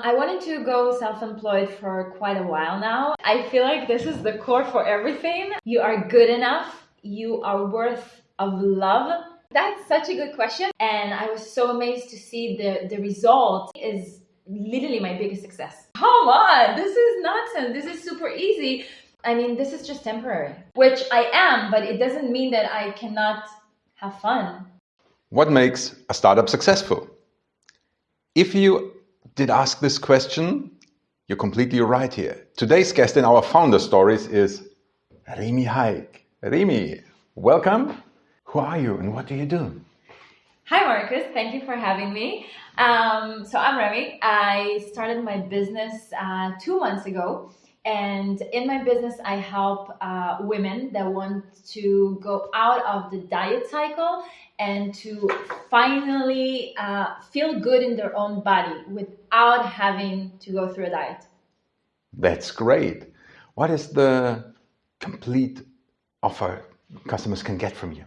I wanted to go self employed for quite a while now. I feel like this is the core for everything. You are good enough, you are worth of love. That's such a good question. And I was so amazed to see the, the result is literally my biggest success. Come on, this is nonsense. This is super easy. I mean, this is just temporary, which I am, but it doesn't mean that I cannot have fun. What makes a startup successful? If you did ask this question, you're completely right here. Today's guest in our founder stories is Remy Haik. Remy, welcome. Who are you and what do you do? Hi, Marcus. Thank you for having me. Um, so, I'm Remy. I started my business uh, two months ago. And in my business, I help uh, women that want to go out of the diet cycle and to finally uh, feel good in their own body without having to go through a diet. That's great. What is the complete offer customers can get from you?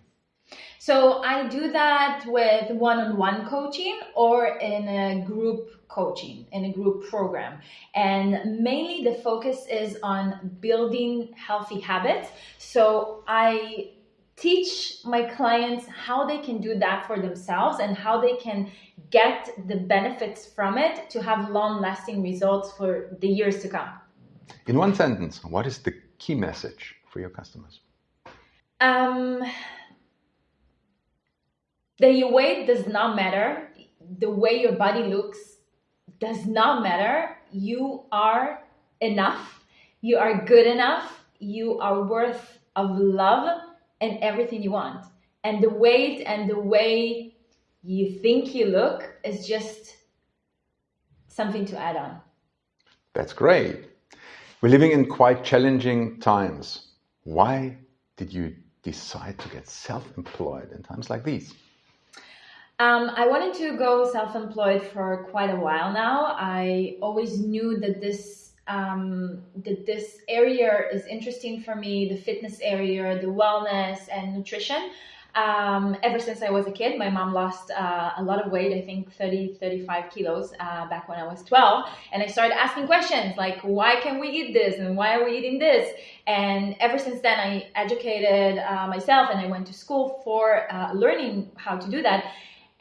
So I do that with one-on-one coaching or in a group coaching, in a group program. And mainly the focus is on building healthy habits. So I teach my clients how they can do that for themselves and how they can get the benefits from it to have long lasting results for the years to come. In one sentence, what is the key message for your customers? Um, that your weight does not matter. The way your body looks does not matter. You are enough. You are good enough. You are worth of love and everything you want. And the weight and the way you think you look is just something to add on. That's great. We're living in quite challenging times. Why did you decide to get self employed in times like these? Um, I wanted to go self employed for quite a while now. I always knew that this um, that this area is interesting for me the fitness area, the wellness, and nutrition. Um, ever since I was a kid, my mom lost uh, a lot of weight, I think 30, 35 kilos uh, back when I was 12. And I started asking questions like, why can we eat this? And why are we eating this? And ever since then, I educated uh, myself and I went to school for uh, learning how to do that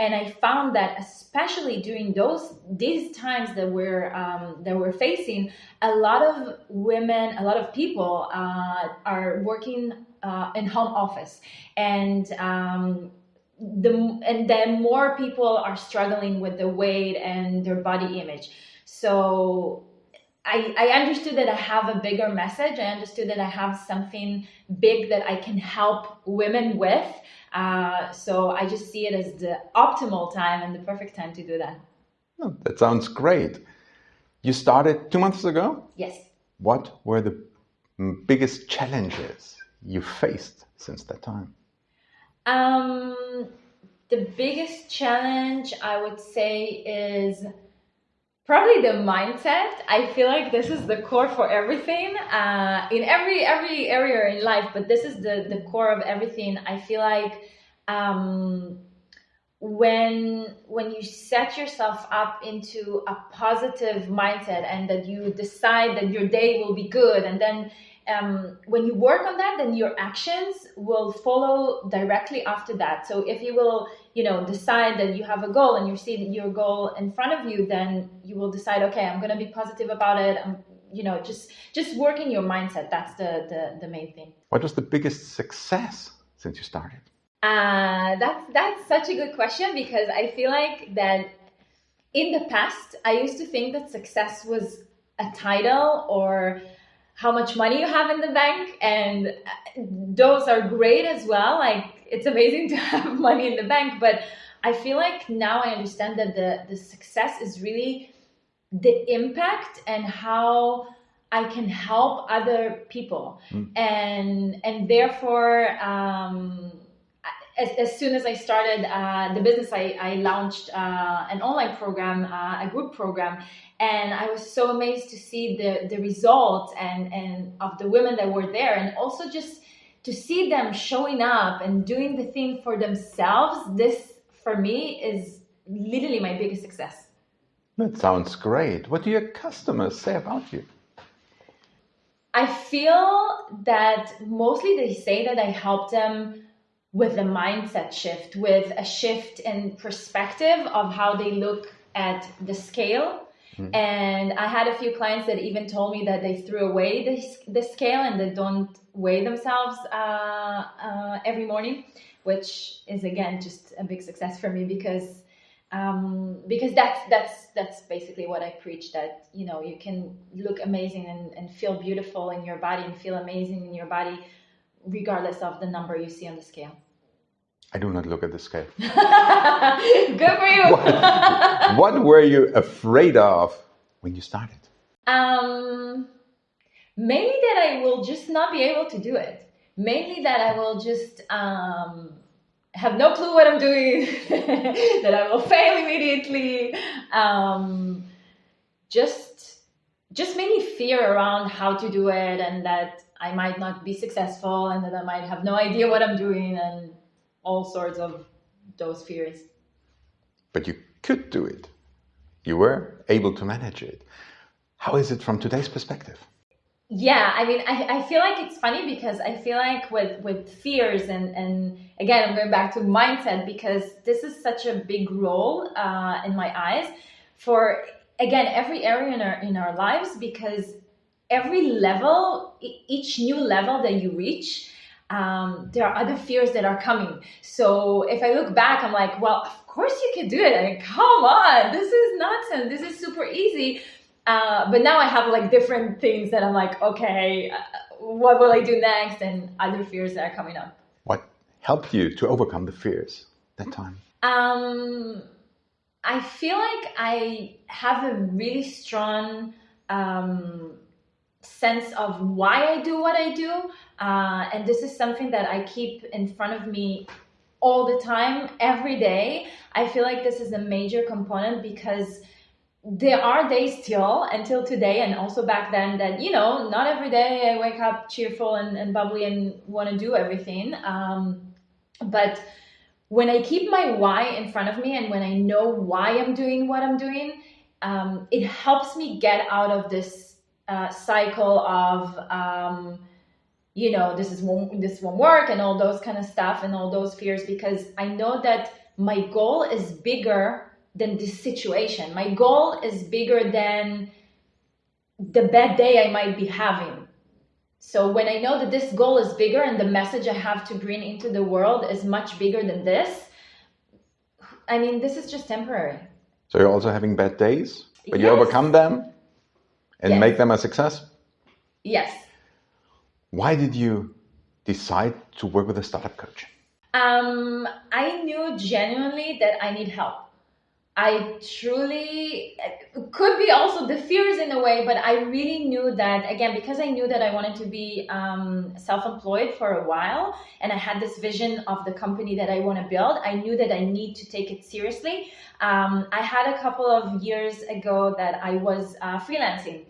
and I found that especially during those these times that we're um, that we're facing, a lot of women, a lot of people uh, are working uh, in home office, and um, the and then more people are struggling with the weight and their body image. So I, I understood that I have a bigger message. I understood that I have something big that I can help women with. Uh, so I just see it as the optimal time and the perfect time to do that. Oh, that sounds great. You started two months ago? Yes. What were the biggest challenges you faced since that time? Um, the biggest challenge I would say is probably the mindset i feel like this is the core for everything uh, in every every area in life but this is the the core of everything. I feel like um, when when you set yourself up into a positive mindset and that you decide that your day will be good and then um, when you work on that, then your actions will follow directly after that. So if you will, you know, decide that you have a goal and you see your goal in front of you, then you will decide, okay, I'm going to be positive about it. I'm, you know, just just working your mindset. That's the the, the main thing. What was the biggest success since you started? Uh, that's that's such a good question because I feel like that in the past I used to think that success was a title or how much money you have in the bank and uh, those are great as well like it's amazing to have money in the bank but i feel like now i understand that the the success is really the impact and how i can help other people mm. and and therefore um as, as soon as I started uh, the business, I, I launched uh, an online program, uh, a group program, and I was so amazed to see the the results and and of the women that were there, and also just to see them showing up and doing the thing for themselves. This for me is literally my biggest success. That sounds great. What do your customers say about you? I feel that mostly they say that I help them with a mindset shift, with a shift in perspective of how they look at the scale. Mm. And I had a few clients that even told me that they threw away the, the scale and they don't weigh themselves uh, uh, every morning, which is again just a big success for me because um, because that's that's that's basically what I preach that you know you can look amazing and, and feel beautiful in your body and feel amazing in your body regardless of the number you see on the scale. I do not look at the scale. Good for you. what, what, were you afraid of when you started? Um, mainly that I will just not be able to do it. Mainly that I will just um, have no clue what I'm doing, that I will fail immediately. Um, just, just mainly fear around how to do it, and that I might not be successful, and that I might have no idea what I'm doing, and all sorts of those fears. But you could do it. You were able to manage it. How is it from today's perspective? yeah i mean I, I feel like it's funny because i feel like with with fears and and again i'm going back to mindset because this is such a big role uh, in my eyes for again every area in our in our lives because every level each new level that you reach um, there are other fears that are coming so if i look back i'm like well of course you can do it i mean come on this is nonsense this is super easy uh, but now I have like different things that I'm like, okay, uh, what will I do next? And other fears that are coming up. What helped you to overcome the fears that time? Um, I feel like I have a really strong um, sense of why I do what I do. Uh, and this is something that I keep in front of me all the time, every day. I feel like this is a major component because there are days still until today and also back then that you know not every day i wake up cheerful and, and bubbly and want to do everything um, but when i keep my why in front of me and when i know why i'm doing what i'm doing um, it helps me get out of this uh, cycle of um, you know this is won't, this won't work and all those kind of stuff and all those fears because i know that my goal is bigger than this situation. My goal is bigger than the bad day I might be having. So when I know that this goal is bigger and the message I have to bring into the world is much bigger than this, I mean, this is just temporary. So you're also having bad days, but yes. you overcome them and yes. make them a success? Yes. Why did you decide to work with a startup coach? Um, I knew genuinely that I need help. I truly could be also the fears in a way, but I really knew that again because I knew that I wanted to be um, self-employed for a while, and I had this vision of the company that I want to build. I knew that I need to take it seriously. Um, I had a couple of years ago that I was uh, freelancing,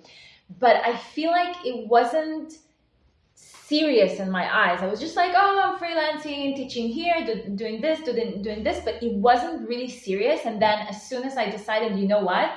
but I feel like it wasn't serious in my eyes. I was just like, oh, I'm freelancing, teaching here, do, doing this, doing, doing this, but it wasn't really serious. And then as soon as I decided, you know what?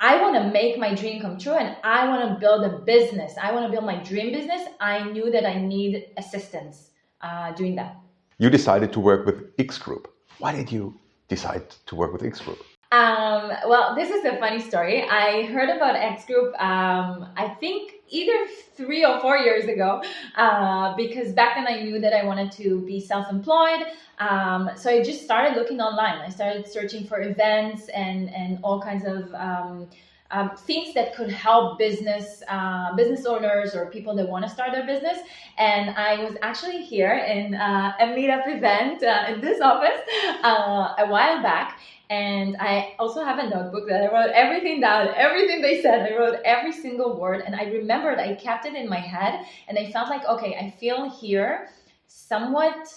I want to make my dream come true and I want to build a business. I want to build my dream business. I knew that I need assistance uh, doing that. You decided to work with X Group. Why did you decide to work with X Group? Um, well, this is a funny story. I heard about X Group, um, I think either three or four years ago, uh, because back then I knew that I wanted to be self employed. Um, so I just started looking online. I started searching for events and, and all kinds of um, um, things that could help business uh, business owners or people that want to start their business. And I was actually here in uh, a meetup event uh, in this office uh, a while back. And I also have a notebook that I wrote everything down, everything they said. I wrote every single word, and I remembered. I kept it in my head, and I felt like, okay, I feel here somewhat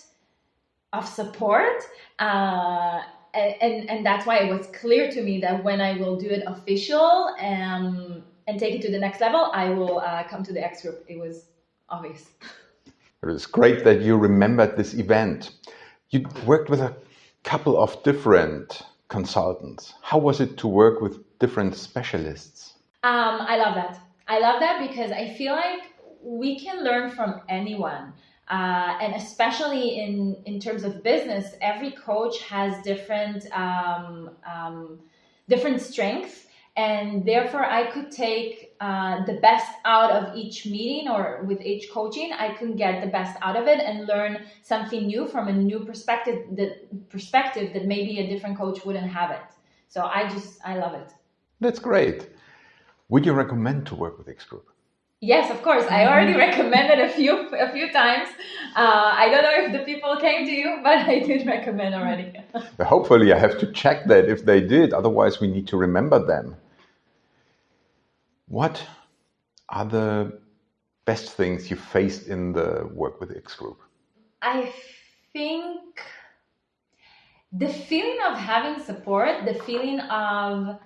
of support. Uh, and, and that's why it was clear to me that when I will do it official um, and take it to the next level, I will uh, come to the X group. It was obvious. It was great that you remembered this event. You worked with a couple of different consultants. How was it to work with different specialists? Um, I love that. I love that because I feel like we can learn from anyone. Uh, and especially in, in terms of business, every coach has different um, um, different strengths, and therefore I could take uh, the best out of each meeting or with each coaching. I can get the best out of it and learn something new from a new perspective that perspective that maybe a different coach wouldn't have it. So I just I love it. That's great. Would you recommend to work with X Group? Yes, of course. I already recommended a few a few times. Uh, I don't know if the people came to you, but I did recommend already. Hopefully, I have to check that if they did. Otherwise, we need to remember them. What are the best things you faced in the work with X Group? I think the feeling of having support, the feeling of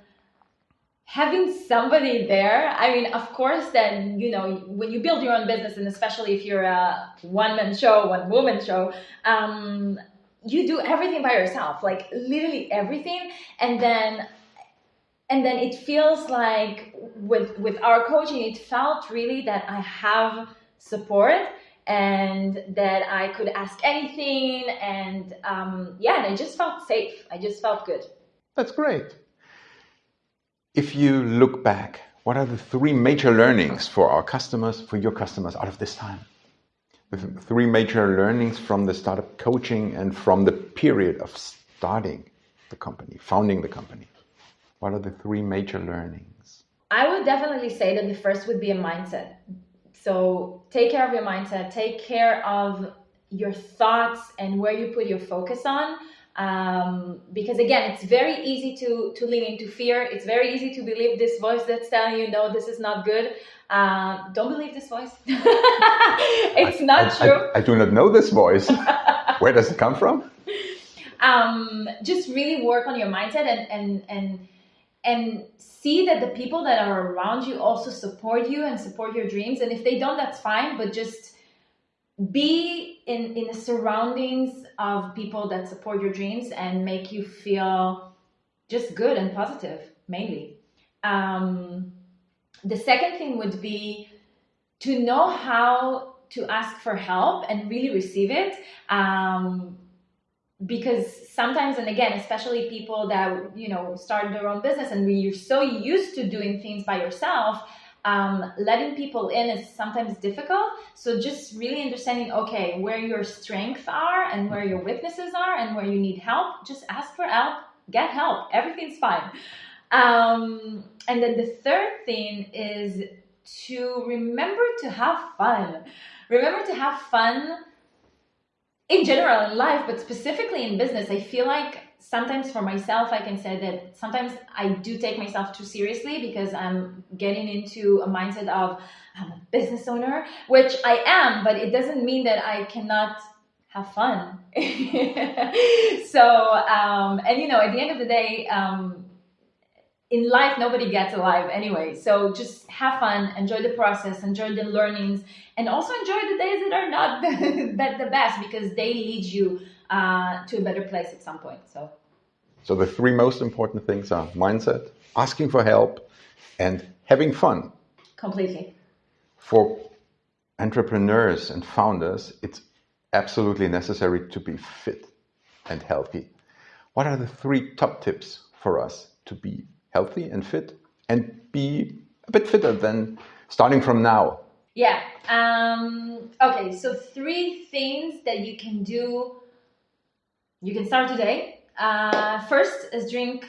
having somebody there i mean of course then you know when you build your own business and especially if you're a one man show one woman show um, you do everything by yourself like literally everything. And then and then it feels like with with our coaching it felt really that i have support and that i could ask anything. And um, yeah and i just felt safe. I just felt good. That's great if you look back, what are the three major learnings for our customers, for your customers out of this time? The three major learnings from the startup coaching and from the period of starting the company, founding the company. What are the three major learnings? I would definitely say that the first would be a mindset. So take care of your mindset, take care of your thoughts and where you put your focus on um, because again it's very easy to to lean into fear. It's very easy to believe this voice that's telling you no this is not good. Uh, don't believe this voice. It's I, not I, true. I, I, do not know this voice. Where does it come from? Um, just really work on your mindset and and and and see that the people that are around you also support you and support your dreams. And if they don't that's fine but just be in in the surroundings of people that support your dreams and make you feel just good and positive mainly. Um, the second thing would be to know how to ask for help and really receive it um, because sometimes and again especially people that you know start their own business and you're so used to doing things by yourself um, letting people in is sometimes difficult. So just really understanding, okay, where your strengths are and where your weaknesses are and where you need help, just ask for help, get help. Everything's fine. Um, and then the third thing is to remember to have fun. Remember to have fun in general in life, but specifically in business. I feel like sometimes for myself, I can say that sometimes I do take myself too seriously because I'm getting into a mindset of I'm a business owner, which I am, but it doesn't mean that I cannot have fun. so, um, and you know, at the end of the day, um, in life, nobody gets alive anyway. So just have fun, enjoy the process, enjoy the learnings, and also enjoy the days that are not the, the best because they lead you uh, to a better place at some point. So. So the three most important things are mindset, asking for help, and having fun. Completely. For entrepreneurs and founders, it's absolutely necessary to be fit and healthy. What are the three top tips for us to be healthy and fit and be a bit fitter than starting from now? Yeah. Um, okay. So three things that you can do you can start today. Uh, first is drink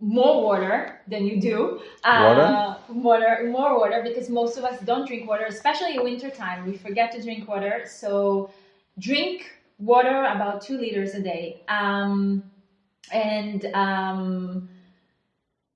more water than you do. Uh, water? Water, more water, because most of us don't drink water, especially in winter time. We forget to drink water. So drink water about two liters a day. Um, and um,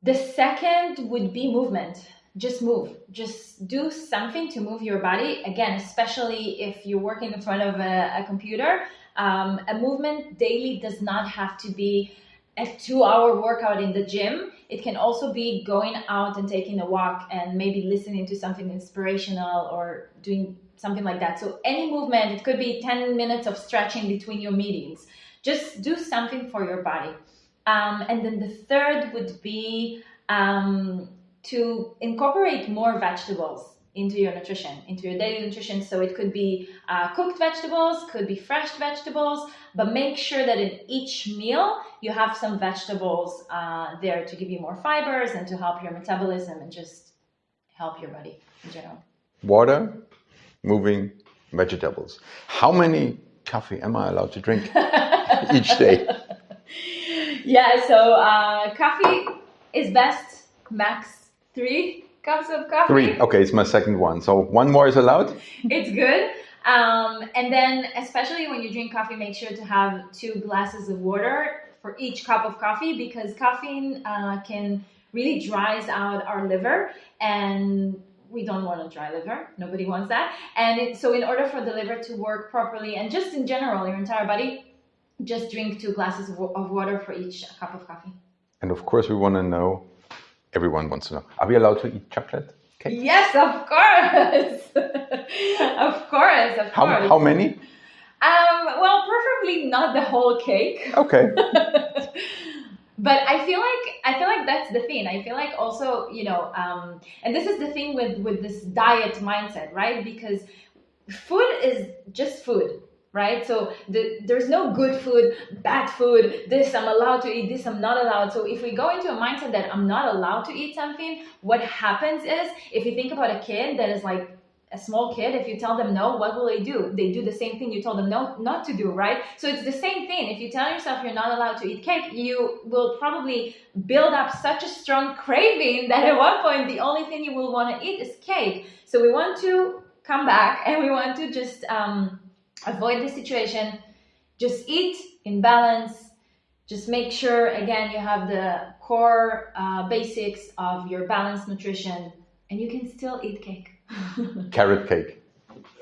the second would be movement. Just move. Just do something to move your body. Again, especially if you're working in front of a, a computer um, a movement daily does not have to be a two hour workout in the gym. It can also be going out and taking a walk and maybe listening to something inspirational or doing something like that. So, any movement, it could be 10 minutes of stretching between your meetings. Just do something for your body. Um, and then the third would be um, to incorporate more vegetables into your nutrition, into your daily nutrition. So it could be uh, cooked vegetables, could be fresh vegetables, but make sure that in each meal you have some vegetables uh, there to give you more fibers and to help your metabolism and just help your body in general. Water, moving, vegetables. How many coffee am I allowed to drink each day? Yeah, so uh, coffee is best max three cups of coffee. Three. Okay, it's my second one. So one more is allowed? It's good. Um, and then, especially when you drink coffee, make sure to have two glasses of water for each cup of coffee because caffeine uh, can really dries out our liver and we don't want a dry liver. Nobody wants that. And it, so, in order for the liver to work properly and just in general, your entire body, just drink two glasses of, of water for each cup of coffee. And of course, we want to know everyone wants to know are we allowed to eat chocolate cake? Yes, of course. of course, of How, course. how many? Um, well, preferably not the whole cake. Okay. but I feel like I feel like that's the thing. I feel like also, you know, um, and this is the thing with with this diet mindset, right? Because food is just food, right? So the, there's no good food, bad food. This I'm allowed to eat. This I'm not allowed. So if we go into a mindset that I'm not allowed to eat something, what happens is if you think about a kid that is like a small kid, if you tell them no, what will they do? They do the same thing you told them no, not to do, right? So it's the same thing. If you tell yourself you're not allowed to eat cake, you will probably build up such a strong craving that at one point the only thing you will want to eat is cake. So we want to come back and we want to just um, avoid the situation. Just eat in balance. Just make sure again you have the core uh, basics of your balanced nutrition, and you can still eat cake. Carrot cake.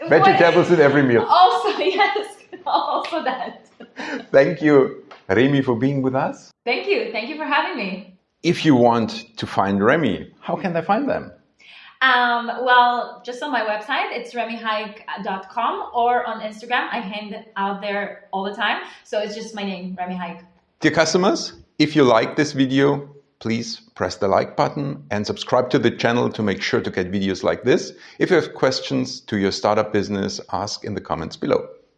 Vegetables in every meal. Also, yes, also that. Thank you, Remy, for being with us. Thank you. Thank you for having me. If you want to find Remy, how can they find them? Um, well, just on my website, it's remyhike.com or on Instagram. I hang out there all the time. So it's just my name, Remy Hike. Dear customers, if you like this video, please press the like button and subscribe to the channel to make sure to get videos like this. If you have questions to your startup business, ask in the comments below.